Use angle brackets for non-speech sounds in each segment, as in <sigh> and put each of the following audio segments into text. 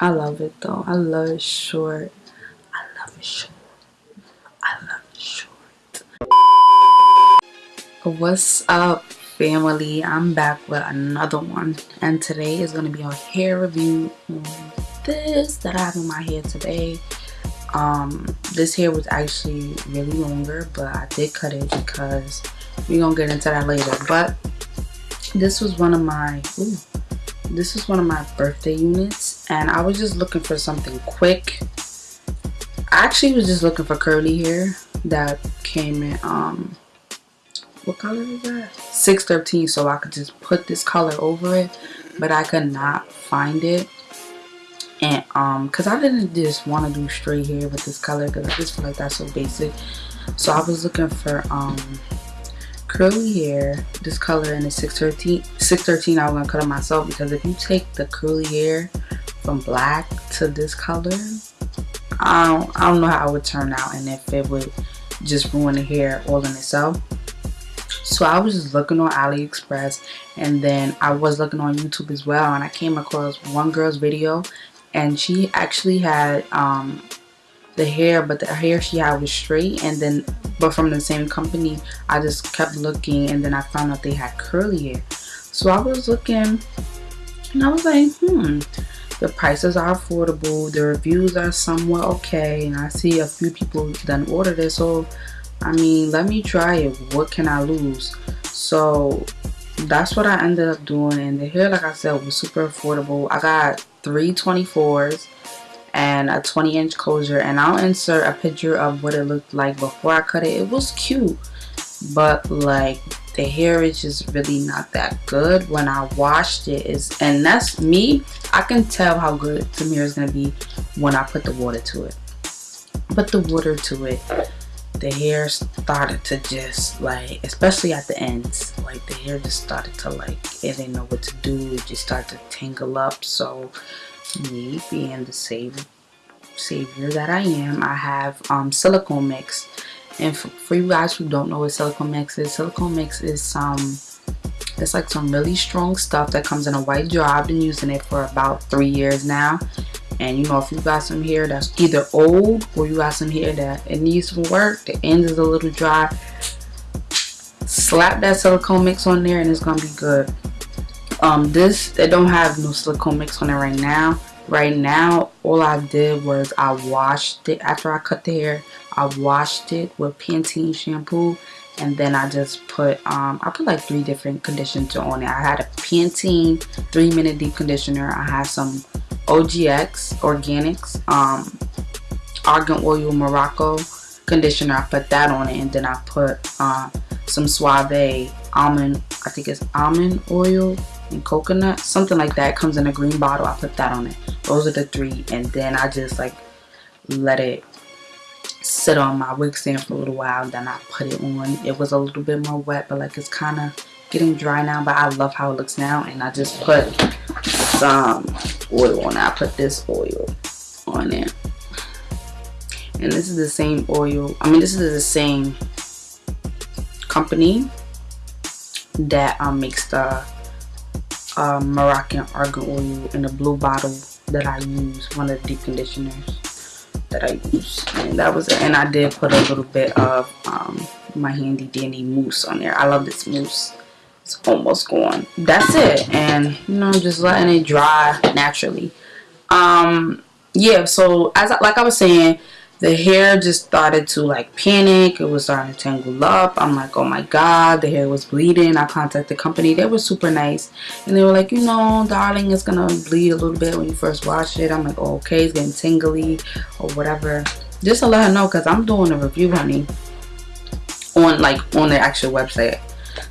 I love it though. I love it short. I love it short. I love it short. What's up family? I'm back with another one and today is going to be a hair review on this that I have in my hair today. Um, this hair was actually really longer but I did cut it because we're going to get into that later. But this was one of my... Ooh, this is one of my birthday units and I was just looking for something quick. I actually was just looking for curly hair that came in um what color is that? 613 so I could just put this color over it but I could not find it. And um because I didn't just want to do straight hair with this color because I just feel like that's so basic. So I was looking for um curly hair this color in the 613 613 I was gonna cut it myself because if you take the curly hair from black to this color I don't, I don't know how it would turn out and if it would just ruin the hair all in itself. So I was just looking on AliExpress and then I was looking on YouTube as well and I came across one girl's video and she actually had um, the hair but the hair she had was straight and then but from the same company I just kept looking and then I found out they had curly hair so I was looking and I was like hmm the prices are affordable the reviews are somewhat okay and I see a few people done ordered it. So I mean let me try it. What can I lose? So that's what I ended up doing. And the hair like I said was super affordable. I got three 24s and a 20 inch closure and I'll insert a picture of what it looked like before I cut it. It was cute but like the hair is just really not that good. When I washed it is and that's me I can tell how good the hair is gonna be when I put the water to it. Put the water to it the hair started to just like especially at the ends like the hair just started to like it didn't know what to do. It just started to tangle up so me being the savior that I am I have um, silicone mix. And for, for, you guys who don't know what silicone mix is silicone mix is some it's like some really strong stuff that comes in a white jar. I've been using it for about three years now. And you know if you got some hair that's either old or you got some hair that it needs some work the end is a little dry slap that silicone mix on there and it's gonna be good um this they don't have no silicone mix on it right now. Right now all I did was I washed it after I cut the hair. I washed it with Pantene shampoo and then I just put um I put like three different conditioners on it. I had a Pantene three minute deep conditioner. I had some OGX organics um argan oil Morocco conditioner. I put that on it and then I put uh, some Suave almond I think it's almond oil and coconut something like that it comes in a green bottle I put that on it. Those are the three and then I just like let it sit on my wig stand for a little while then I put it on. It was a little bit more wet but like it's kind of getting dry now but I love how it looks now and I just put some oil on it. I put this oil on it. And this is the same oil I mean this is the same company that I mixed the um, Moroccan argan oil in the blue bottle that I use, one of the deep conditioners that I use. And that was. And I did put a little bit of um, my handy dandy mousse on there. I love this mousse. It's almost gone. That's it. And, you know, just letting it dry naturally. Um, yeah, so as I, like I was saying, the hair just started to like panic. It was starting to tangle up. I'm like oh my god the hair was bleeding. I contacted the company. They were super nice. And they were like you know darling it's gonna bleed a little bit when you first wash it. I'm like oh, okay it's getting tingly or whatever. Just to let her know because i'm doing a review honey on like on the actual website.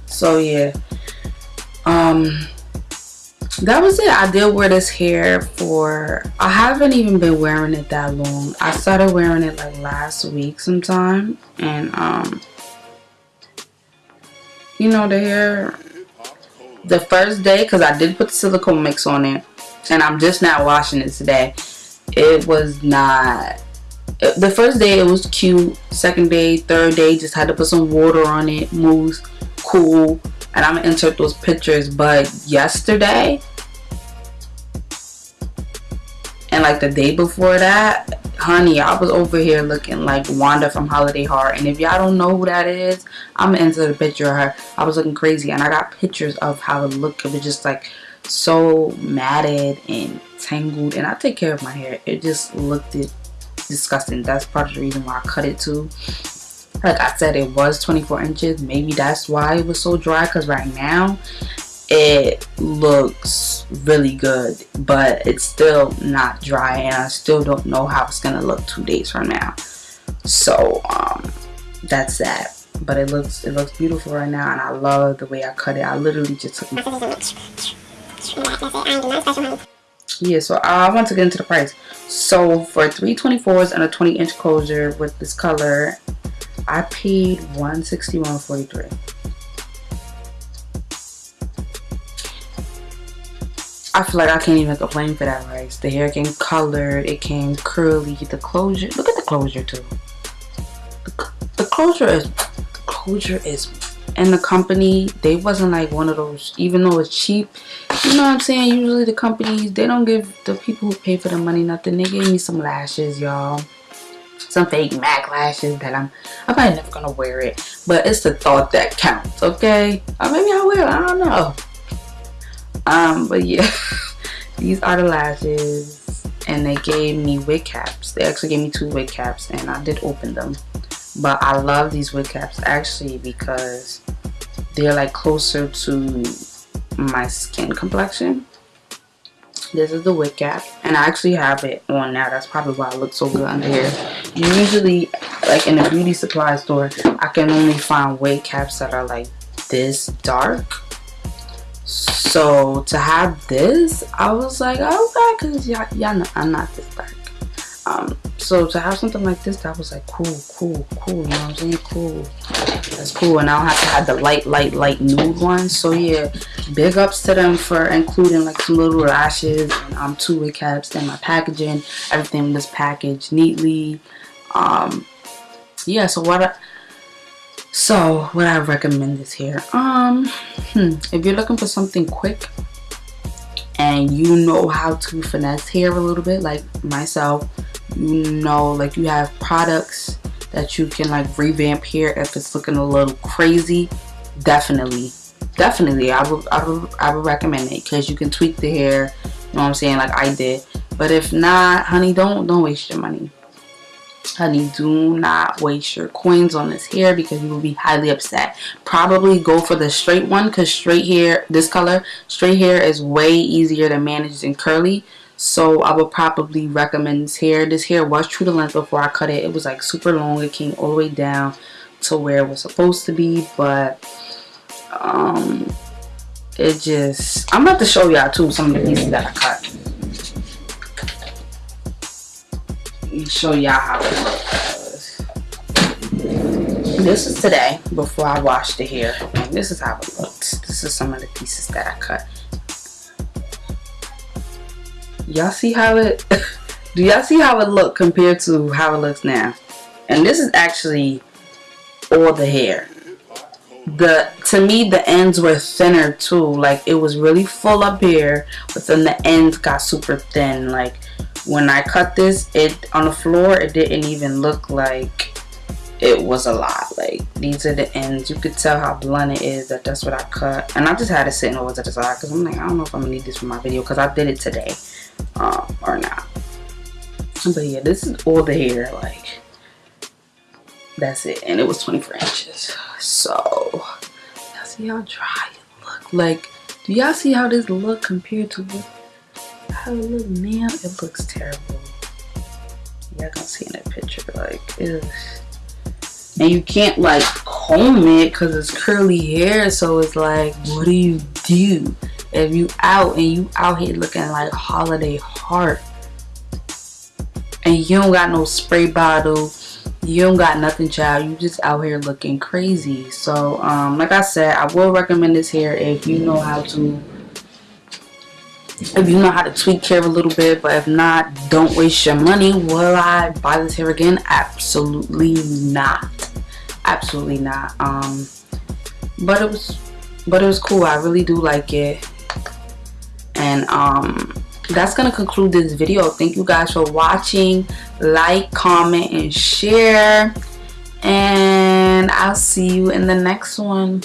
So yeah. Um that was it. I did wear this hair for i haven't even been wearing it that long. I started wearing it like last week sometime and um you know the hair the first day because i did put the silicone mix on it and i'm just not washing it today. It was not the first day it was cute. Second day third day just had to put some water on it mousse cool and I'm gonna insert those pictures but yesterday and like the day before that honey i was over here looking like wanda from holiday heart. And if y'all don't know who that is i'm gonna insert the picture of her. I was looking crazy and i got pictures of how it looked. It was just like so matted and tangled and i take care of my hair. It just looked disgusting. That's part of the reason why i cut it too like i said it was 24 inches. Maybe that's why it was so dry because right now it looks really good but it's still not dry and I still don't know how it's gonna look two days from now. So um that's that. But it looks it looks beautiful right now and I love the way I cut it. I literally just took my yeah so I want to get into the price. So for 324s and a 20 inch closure with this color I paid 161.43 I feel like I can't even complain for that rice. The hair came colored, it came curly, the closure. Look at the closure too. The, the closure is closure is and the company they wasn't like one of those even though it's cheap you know what i'm saying usually the companies they don't give the people who pay for the money nothing they gave me some lashes y'all some fake mac lashes that i'm i'm probably never gonna wear it but it's the thought that counts okay? Or maybe i will i don't know. Um but yeah <laughs> these are the lashes and they gave me wig caps. They actually gave me two wig caps and i did open them. But i love these wig caps actually because they're like closer to my skin complexion this is the wig cap and i actually have it on now. That's probably why I look so good under here. Usually like in a beauty supply store i can only find wig caps that are like this dark. So to have this i was like okay because y'all know i'm not this dark um so to have something like this that was like cool cool cool you know what i'm saying? Cool. That's cool. And i don't have to have the light light light nude ones so yeah big ups to them for including like some little lashes. And um two wig caps and my packaging. Everything was packaged neatly. Um yeah so what I, so what I recommend is here. Um hmm, if you're looking for something quick and you know how to finesse hair a little bit like myself you know like you have products that you can like revamp hair if it's looking a little crazy definitely. Definitely I would I would, I would recommend it because you can tweak the hair you know what I'm saying like I did. But if not honey don't don't waste your money. Honey do not waste your coins on this hair because you will be highly upset. Probably go for the straight one because straight hair this color straight hair is way easier to manage than curly so I would probably recommend this hair this hair was true to length before I cut it it was like super long it came all the way down to where it was supposed to be but um it just I'm about to show y'all too some of the pieces that I cut show y'all how it looks. This is today before I washed the hair. And this is how it looks. This is some of the pieces that I cut. Y'all see how it <laughs> do y'all see how it look compared to how it looks now? And this is actually all the hair. The to me the ends were thinner too. Like it was really full up here, but then the ends got super thin. Like when I cut this it on the floor it didn't even look like it was a lot. Like these are the ends. You could tell how blunt it is that that's what I cut. And I just had it sitting over to the side because I'm like I don't know if I'm gonna need this for my video because I did it today um, or not. But yeah this is all the hair like that's it. And it was 24 inches. So y'all see how dry it look? Like do y'all see how this look compared to how it look? Now it looks terrible. Y'all gonna see in that picture like ew. And you can't like comb it because it's curly hair so it's like what do you do? If you out and you out here looking like holiday heart and you don't got no spray bottle you don't got nothing child you just out here looking crazy. So um like i said i will recommend this hair if you know how to if you know how to tweak hair a little bit but if not don't waste your money. Will i buy this hair again? Absolutely not. Absolutely not. Um but it was but it was cool. I really do like it. And um that's gonna conclude this video. Thank you guys for watching. Like comment and share. And i'll see you in the next one